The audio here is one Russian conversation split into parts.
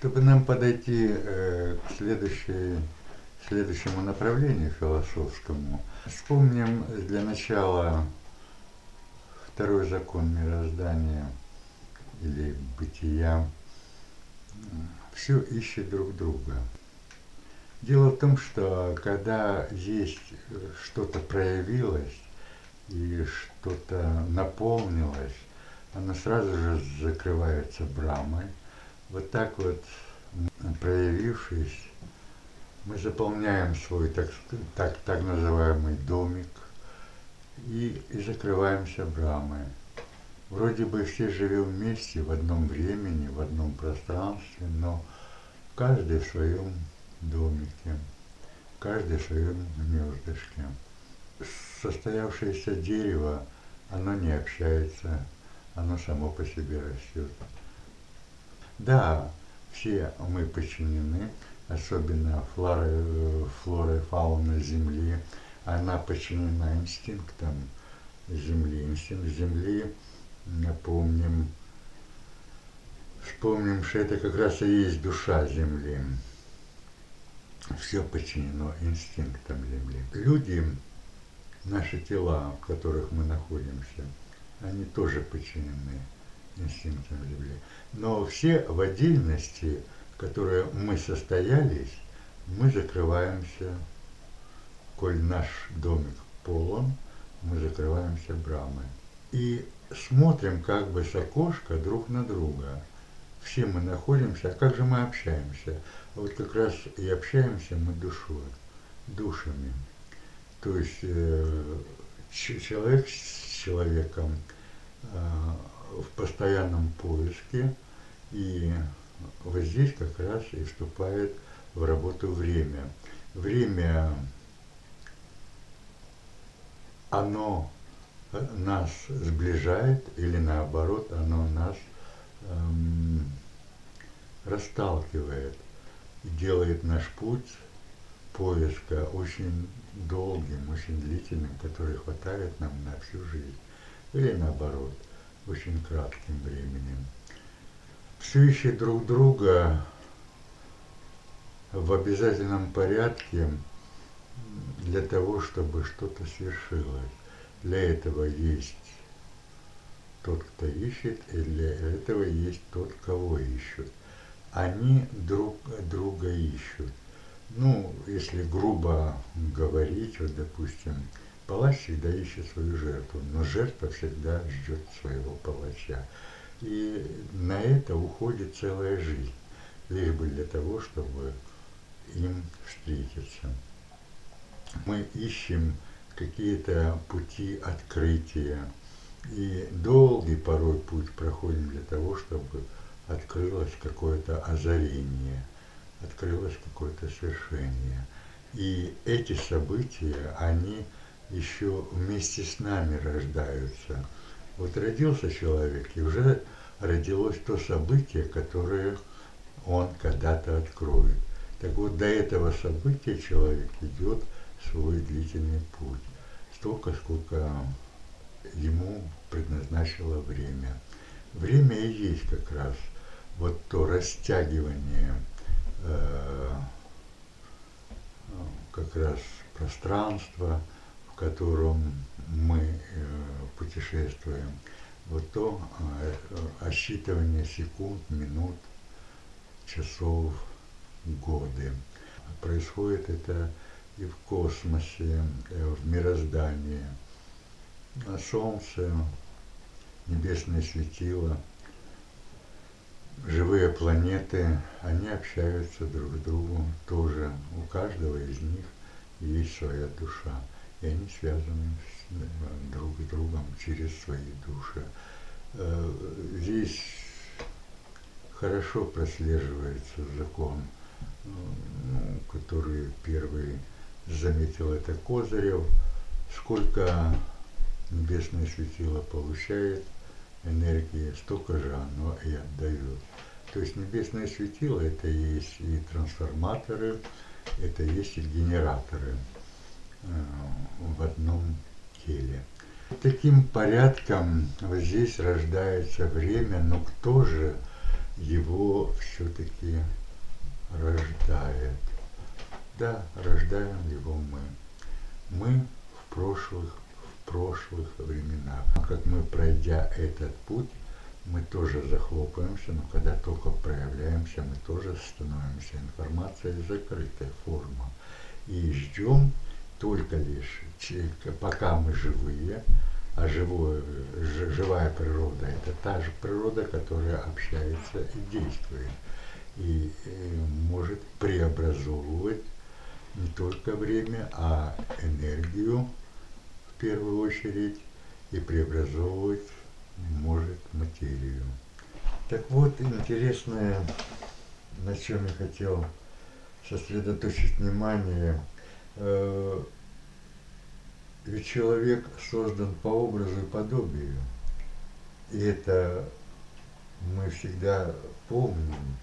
Чтобы нам подойти э, к следующему направлению философскому, вспомним для начала второй закон мироздания или бытия. Все ищет друг друга. Дело в том, что когда есть что-то проявилось и что-то наполнилось, оно сразу же закрывается брамой. Вот так вот, проявившись, мы заполняем свой так, так, так называемый домик и, и закрываемся брамой. Вроде бы все живем вместе в одном времени, в одном пространстве, но каждый в своем домике, каждый в своем гнездышке. Состоявшееся дерево, оно не общается, оно само по себе растет. Да, все мы подчинены, особенно флора, флора и фауна Земли, она подчинена инстинктам Земли. Инстинкт Земли, напомним, вспомним, что это как раз и есть душа Земли все подчинено инстинктам Земли. Люди, наши тела, в которых мы находимся, они тоже подчинены инстинктам Земли. Но все в отдельности, которые мы состоялись, мы закрываемся, коль наш домик полон, мы закрываемся брамой. И смотрим как бы с окошка друг на друга. Все мы находимся, а как же мы общаемся? вот как раз и общаемся мы душой, душами. То есть э, человек с человеком э, в постоянном поиске, и вот здесь как раз и вступает в работу время. Время, оно нас сближает или наоборот, оно нас эм, расталкивает – делает наш путь поиска очень долгим, очень длительным, который хватает нам на всю жизнь. Или наоборот, очень кратким временем. Ищет друг друга в обязательном порядке для того, чтобы что-то свершилось. Для этого есть тот, кто ищет, и для этого есть тот, кого ищут они друг друга ищут. Ну, если грубо говорить, вот, допустим, палач всегда ищет свою жертву, но жертва всегда ждет своего палача. И на это уходит целая жизнь, лишь бы для того, чтобы им встретиться. Мы ищем какие-то пути открытия, и долгий порой путь проходим для того, чтобы открылось какое-то озарение, открылось какое-то свершение. И эти события, они еще вместе с нами рождаются. Вот родился человек, и уже родилось то событие, которое он когда-то откроет. Так вот, до этого события человек идет свой длительный путь. Столько, сколько ему предназначило время. Время и есть как раз – вот то растягивание э, как раз пространства, котором мы э, путешествуем, вот то э, осчитывание секунд, минут, часов, годы. Происходит это и в космосе, э, в мироздании. А Солнце, небесное светило – живые планеты, они общаются друг с другом тоже. У каждого из них есть своя душа. И они связаны с, э, друг с другом через свои души. Э, здесь хорошо прослеживается закон, ну, который первый заметил это Козырев, сколько небесное светило получает энергии, столько же оно и отдает. То есть небесное светило это есть и трансформаторы, это есть и генераторы э, в одном теле. Таким порядком вот здесь рождается время, но кто же его все-таки Да, рождаем его мы. Мы в прошлых, в прошлых временах. Как мы, пройдя этот путь, мы тоже захлопаемся, но когда только проявляемся, мы тоже становимся информацией закрытой форма. И ждем только лишь, пока мы живые, а живое, живая природа – это та же природа, которая общается и действует, и э, может преобразовывать не только время, а энергию в первую очередь, и преобразовывать может материю. Так вот, интересное, на чем я хотел сосредоточить внимание, э, ведь человек создан по образу и подобию. И это мы всегда помним,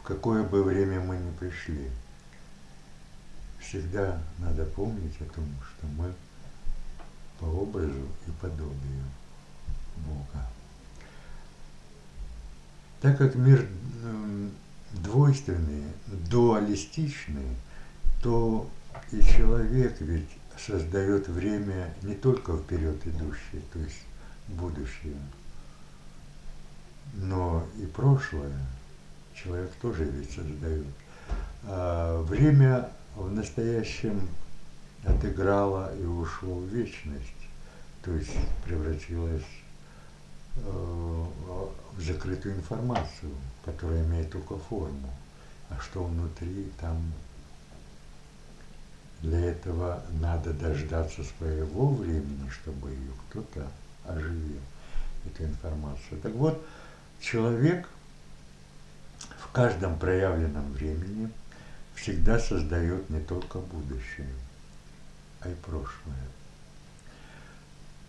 в какое бы время мы ни пришли. Всегда надо помнить о том, что мы по образу и подобию Бога. Так как мир двойственный, дуалистичный, то и человек ведь создает время не только вперед идущее, то есть будущее, но и прошлое человек тоже ведь создает. А время в настоящем отыграло и ушло в вечность, то есть превратилось э, в закрытую информацию, которая имеет только форму, а что внутри там для этого надо дождаться своего времени, чтобы ее кто-то оживил, эту информацию. Так вот, человек в каждом проявленном времени всегда создает не только будущее, а и прошлое.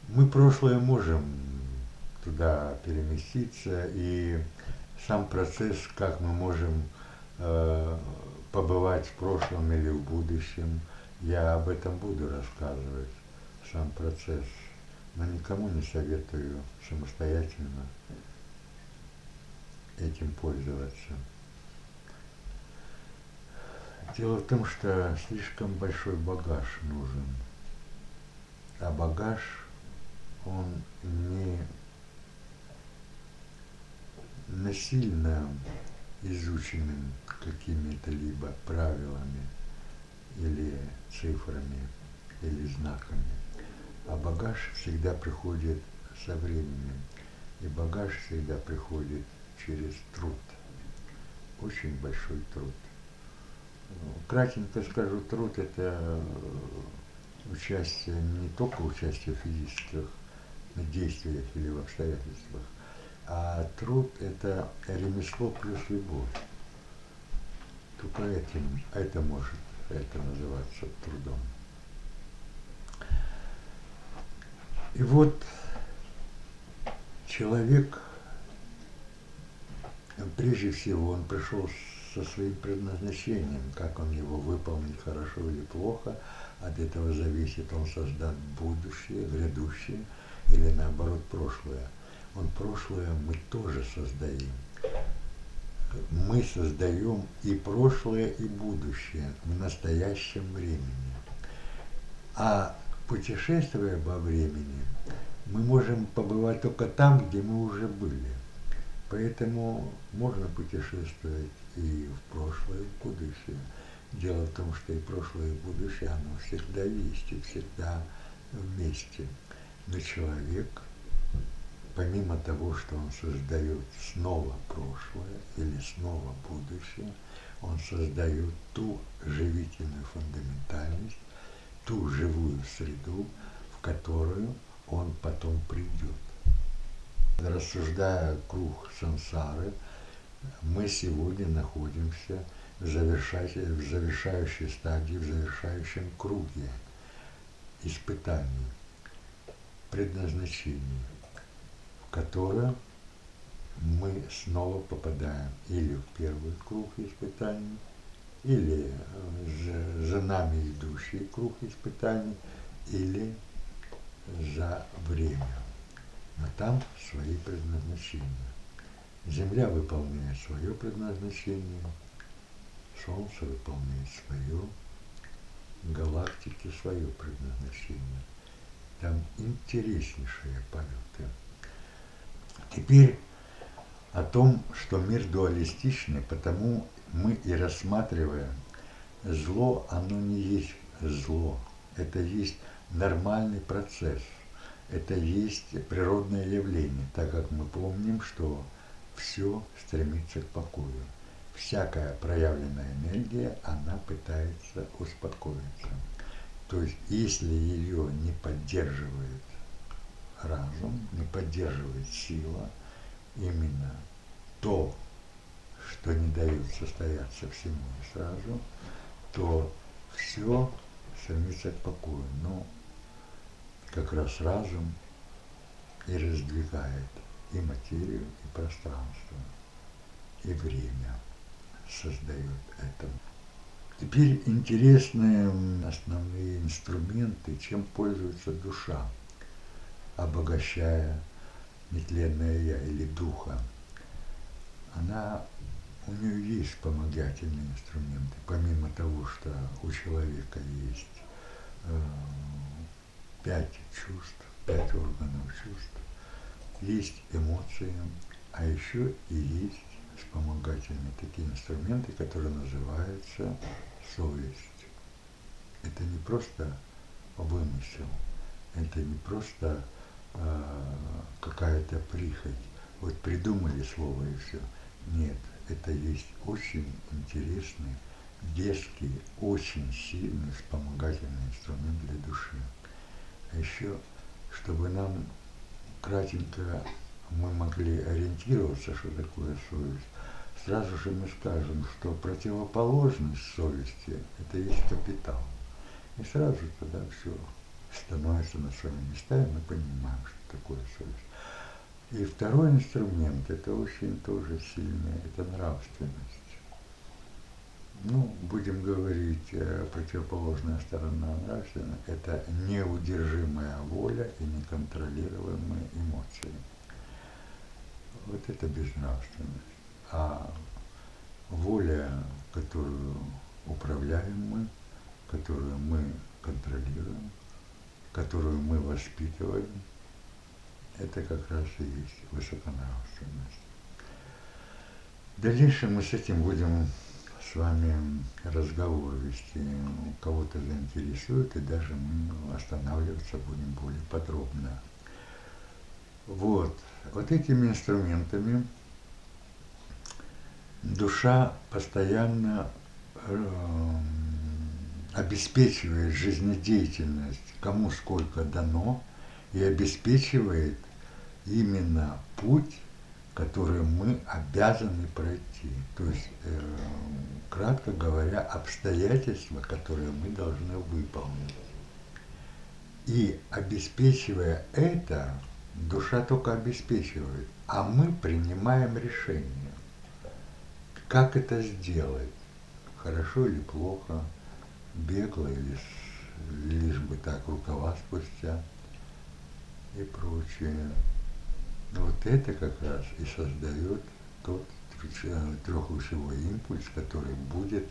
Мы прошлое можем туда переместиться, и сам процесс, как мы можем э, побывать в прошлом или в будущем – я об этом буду рассказывать, сам процесс, но никому не советую самостоятельно этим пользоваться. Дело в том, что слишком большой багаж нужен. А багаж, он не насильно изученным какими-то либо правилами – или цифрами, или знаками. А багаж всегда приходит со временем. И багаж всегда приходит через труд. Очень большой труд. Кратенько скажу, труд – это участие, не только участие в физических действиях или в обстоятельствах, а труд – это ремесло плюс любовь. Только этим, это может это называется трудом. И вот человек, прежде всего, он пришел со своим предназначением, как он его выполнит хорошо или плохо, от этого зависит, он создаст будущее, грядущее или наоборот прошлое. Он прошлое мы тоже создаем мы создаем и прошлое, и будущее в настоящем времени. А путешествуя во времени, мы можем побывать только там, где мы уже были. Поэтому можно путешествовать и в прошлое, и в будущее. Дело в том, что и прошлое, и будущее, оно всегда есть и всегда вместе. Но человек – помимо того, что он создает снова прошлое или снова будущее, он создает ту живительную фундаментальность, ту живую среду, в которую он потом придет. Рассуждая круг сансары, мы сегодня находимся в в завершающей стадии, в завершающем круге испытаний, предназначения которое мы снова попадаем или в первый круг испытаний, или за нами идущий круг испытаний, или за время. Но там свои предназначения. Земля выполняет свое предназначение, Солнце выполняет свое, галактики свое предназначение. Там интереснейшие полеты. Теперь о том, что мир дуалистичный, потому мы и рассматриваем зло, оно не есть зло, это есть нормальный процесс, это есть природное явление, так как мы помним, что все стремится к покою. Всякая проявленная энергия, она пытается успокоиться. То есть, если ее не поддерживает разум, поддерживает сила, именно то, что не дает состояться всему и сразу, то все стремится к покою. Но как раз разум и раздвигает и материю, и пространство, и время создает это. Теперь интересные основные инструменты, чем пользуется душа, обогащая нетленное я или духа. Она, у нее есть вспомогательные инструменты, помимо того, что у человека есть э, пять чувств, пять органов чувств, есть эмоции, а еще и есть вспомогательные такие инструменты, которые называются совесть. Это не просто вымысел, это не просто какая-то прихоть. Вот придумали слово и все. Нет, это есть очень интересный, детский, очень сильный вспомогательный инструмент для души. А еще, чтобы нам кратенько мы могли ориентироваться, что такое совесть, сразу же мы скажем, что противоположность совести – это есть капитал. И сразу тогда все становится на свои места, и мы понимаем, что такое совесть. И второй инструмент – это очень тоже сильный, это нравственность. Ну, будем говорить, э, противоположная сторона нравственная – это неудержимая воля и неконтролируемые эмоции. Вот это безнравственность. А воля, которую управляем мы, которую мы контролируем, которую мы воспитываем, это как раз и есть высоконравственность. В дальнейшем мы с этим будем с вами разговор вести, кого-то заинтересует, и даже мы останавливаться будем более подробно. Вот, вот этими инструментами душа постоянно э, обеспечивает жизнедеятельность, кому сколько дано, и обеспечивает именно путь, который мы обязаны пройти. То есть, э, кратко говоря, обстоятельства, которые мы должны выполнить. И обеспечивая это, душа только обеспечивает, а мы принимаем решение. Как это сделать? Хорошо или плохо? Бегло или лишь бы так рукава спустя? и прочее. Вот это как раз и создает тот трехлучевой импульс, который будет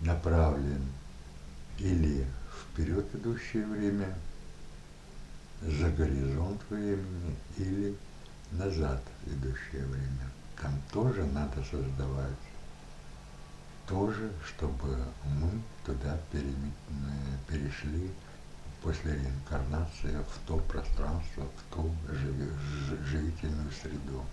направлен или вперед идущее время, за горизонт времени, или назад идущее время. Там тоже надо создавать тоже, чтобы мы туда перешли после реинкарнации в то пространство, в ту живительную среду.